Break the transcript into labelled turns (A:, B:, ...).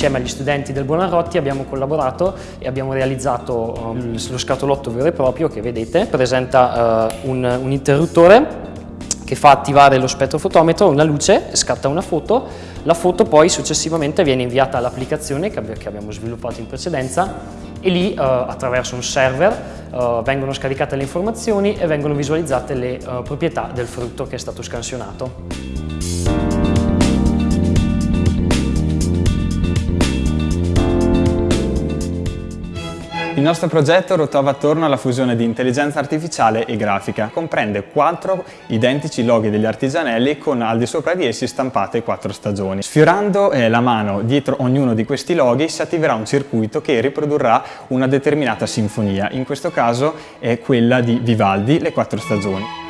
A: insieme agli studenti del Buonarroti abbiamo collaborato e abbiamo realizzato um, lo scatolotto vero e proprio che vedete, presenta uh, un, un interruttore che fa attivare lo spettrofotometro, una luce, scatta una foto, la foto poi successivamente viene inviata all'applicazione che abbiamo sviluppato in precedenza e lì uh, attraverso un server uh, vengono scaricate le informazioni e vengono visualizzate le uh, proprietà del frutto che è stato scansionato.
B: Il nostro progetto ruotava attorno alla fusione di intelligenza artificiale e grafica. Comprende quattro identici loghi degli artigianelli con al di sopra di essi stampate quattro stagioni. Sfiorando eh, la mano dietro ognuno di questi loghi si attiverà un circuito che riprodurrà una determinata sinfonia. In questo caso è quella di Vivaldi, Le quattro stagioni.